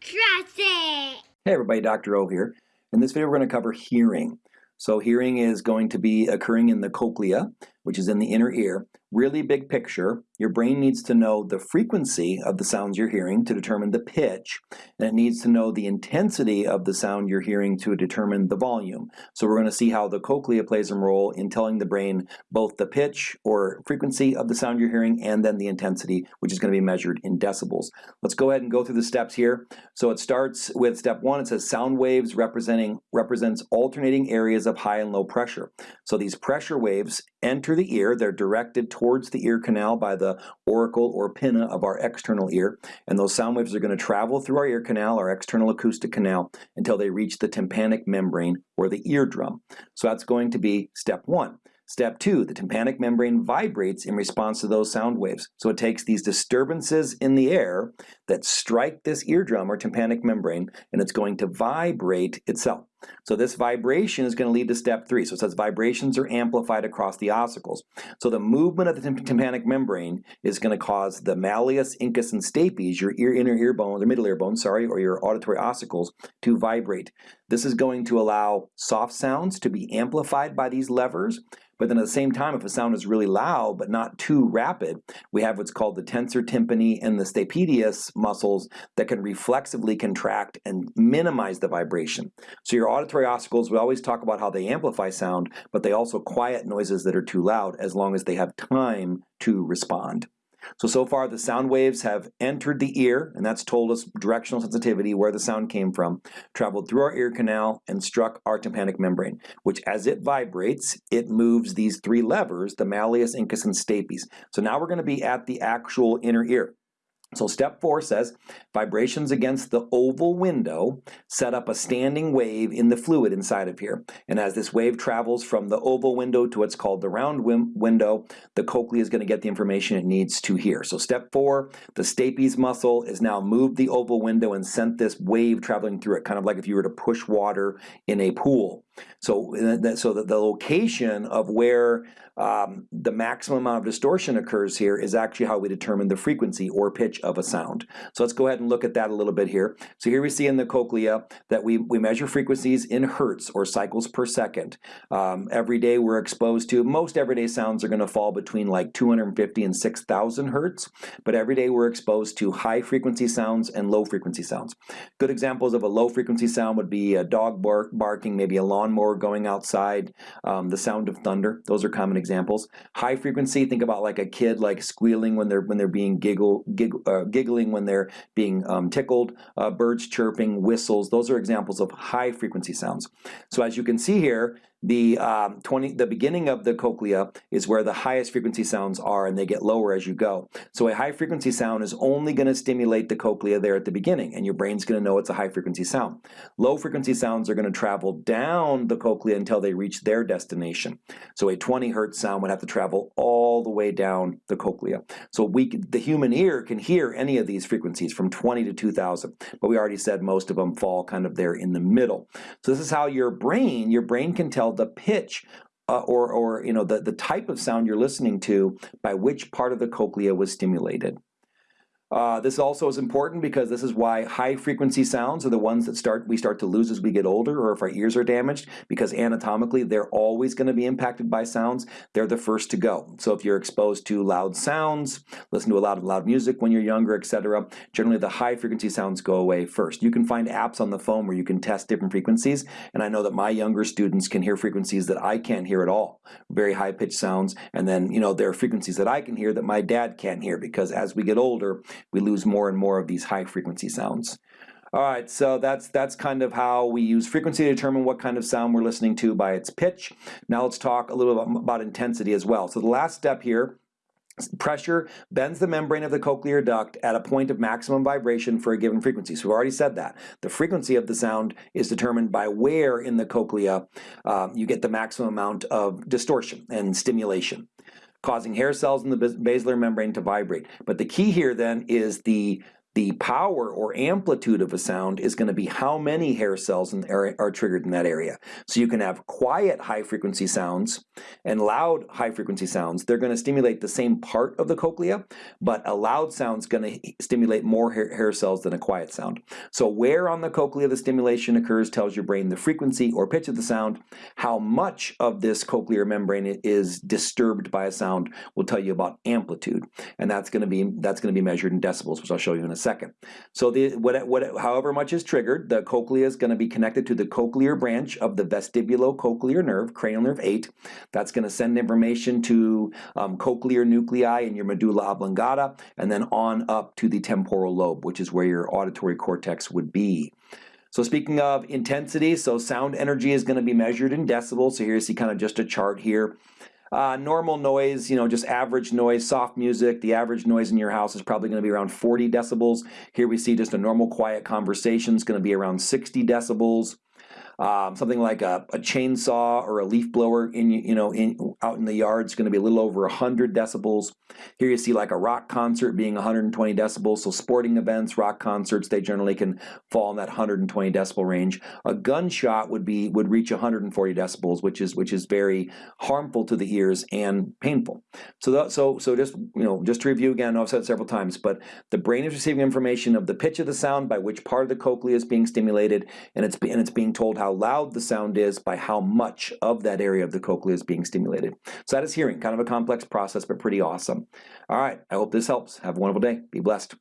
Trust it! Hey everybody, Dr. O here. In this video we're going to cover hearing. So hearing is going to be occurring in the cochlea, which is in the inner ear. Really big picture, your brain needs to know the frequency of the sounds you're hearing to determine the pitch, and it needs to know the intensity of the sound you're hearing to determine the volume. So we're going to see how the cochlea plays a role in telling the brain both the pitch or frequency of the sound you're hearing and then the intensity, which is going to be measured in decibels. Let's go ahead and go through the steps here. So it starts with step one, it says sound waves representing represents alternating areas of high and low pressure. So these pressure waves enter the ear, they're directed towards the ear canal by the auricle or pinna of our external ear, and those sound waves are going to travel through our ear canal, our external acoustic canal, until they reach the tympanic membrane or the eardrum. So that's going to be step one. Step two, the tympanic membrane vibrates in response to those sound waves. So it takes these disturbances in the air that strike this eardrum or tympanic membrane, and it's going to vibrate itself. So this vibration is going to lead to step three. So it says vibrations are amplified across the ossicles. So the movement of the tympanic membrane is going to cause the malleus, incus, and stapes, your ear, inner ear bones, or middle ear bones, sorry, or your auditory ossicles, to vibrate. This is going to allow soft sounds to be amplified by these levers, but then at the same time, if a sound is really loud but not too rapid, we have what's called the tensor tympani and the stapedius muscles that can reflexively contract and minimize the vibration. So your auditory ossicles, we always talk about how they amplify sound, but they also quiet noises that are too loud as long as they have time to respond. So, so far the sound waves have entered the ear, and that's told us directional sensitivity, where the sound came from, traveled through our ear canal and struck our tympanic membrane, which as it vibrates, it moves these three levers, the malleus, incus, and stapes. So now we're going to be at the actual inner ear. So step four says, vibrations against the oval window set up a standing wave in the fluid inside of here. And as this wave travels from the oval window to what's called the round window, the cochlea is going to get the information it needs to hear. So step four, the stapes muscle is now moved the oval window and sent this wave traveling through it, kind of like if you were to push water in a pool. So, so that the location of where um, the maximum amount of distortion occurs here is actually how we determine the frequency or pitch of a sound. So let's go ahead and look at that a little bit here. So here we see in the cochlea that we, we measure frequencies in hertz or cycles per second. Um, every day we're exposed to, most everyday sounds are going to fall between like 250 and 6,000 hertz, but every day we're exposed to high frequency sounds and low frequency sounds. Good examples of a low frequency sound would be a dog bark, barking, maybe a lawnmower going outside, um, the sound of thunder. Those are common examples. High frequency, think about like a kid like squealing when they're when they're being giggle, giggle uh, giggling when they're being um, tickled, uh, birds chirping, whistles. Those are examples of high frequency sounds. So as you can see here, the um, 20, the beginning of the cochlea is where the highest frequency sounds are and they get lower as you go. So a high frequency sound is only going to stimulate the cochlea there at the beginning and your brain's going to know it's a high frequency sound. Low frequency sounds are going to travel down the cochlea until they reach their destination. So a 20 hertz sound would have to travel all the way down the cochlea. So we, the human ear can hear any of these frequencies from 20 to 2000, but we already said most of them fall kind of there in the middle. So this is how your brain, your brain can tell the pitch uh, or, or you know the, the type of sound you're listening to by which part of the cochlea was stimulated. Uh, this also is important because this is why high frequency sounds are the ones that start we start to lose as we get older or if our ears are damaged because anatomically they're always going to be impacted by sounds. They're the first to go. So if you're exposed to loud sounds, listen to a lot of loud music when you're younger, etc., generally the high frequency sounds go away first. You can find apps on the phone where you can test different frequencies and I know that my younger students can hear frequencies that I can't hear at all. Very high pitched sounds and then you know there are frequencies that I can hear that my dad can't hear because as we get older we lose more and more of these high frequency sounds. All right, so that's that's kind of how we use frequency to determine what kind of sound we're listening to by its pitch. Now let's talk a little bit about intensity as well. So the last step here Pressure bends the membrane of the cochlear duct at a point of maximum vibration for a given frequency. So we've already said that. The frequency of the sound is determined by where in the cochlea um, you get the maximum amount of distortion and stimulation causing hair cells in the basilar membrane to vibrate. But the key here then is the The power or amplitude of a sound is going to be how many hair cells in, are, are triggered in that area. So you can have quiet high frequency sounds and loud high frequency sounds. They're going to stimulate the same part of the cochlea, but a loud sound is going to stimulate more hair, hair cells than a quiet sound. So where on the cochlea the stimulation occurs tells your brain the frequency or pitch of the sound. How much of this cochlear membrane is disturbed by a sound will tell you about amplitude, and that's going to be that's going to be measured in decibels, which I'll show you in a second. So the what, what however much is triggered, the cochlea is going to be connected to the cochlear branch of the vestibulocochlear nerve, cranial nerve 8. That's going to send information to um, cochlear nuclei in your medulla oblongata, and then on up to the temporal lobe, which is where your auditory cortex would be. So speaking of intensity, so sound energy is going to be measured in decibels. So here you see kind of just a chart here. Uh, normal noise, you know, just average noise, soft music, the average noise in your house is probably going to be around 40 decibels. Here we see just a normal quiet conversation is going to be around 60 decibels um, something like a, a, chainsaw or a leaf blower in you know in out in the yard is going to be a little over 100 decibels. Here you see like a rock concert being 120 decibels. So sporting events, rock concerts, they generally can fall in that 120 decibel range. A gunshot would be would reach 140 decibels, which is which is very harmful to the ears and painful. So so so just you know just to review again, I've said several times, but the brain is receiving information of the pitch of the sound by which part of the cochlea is being stimulated, and it's and it's being told how how loud the sound is by how much of that area of the cochlea is being stimulated. So that is hearing, kind of a complex process, but pretty awesome. All right, I hope this helps. Have a wonderful day. Be blessed.